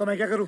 तो मैं क्या करूँ?